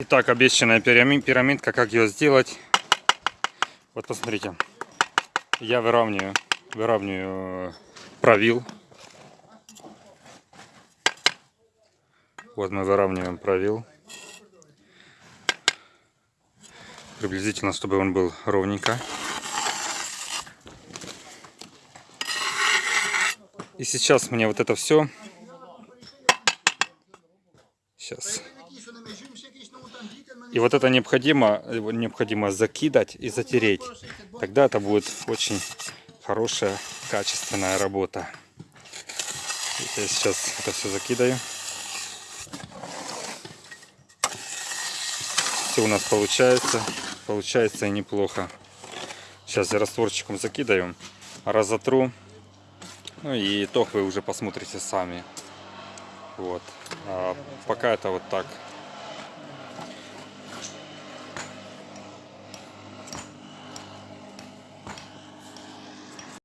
Итак, обещанная пирами- пирамидка, как ее сделать? Вот посмотрите, я выравниваю, выравниваю э, правил. Вот мы выравниваем правил. Приблизительно, чтобы он был ровненько. И сейчас мне вот это все. Сейчас. И вот это необходимо, необходимо закидать и затереть. Тогда это будет очень хорошая, качественная работа. Я сейчас это все закидаю. Все у нас получается. Получается и неплохо. Сейчас я растворчиком закидаю, разотру. Ну и итог вы уже посмотрите сами. Вот. А пока это вот так.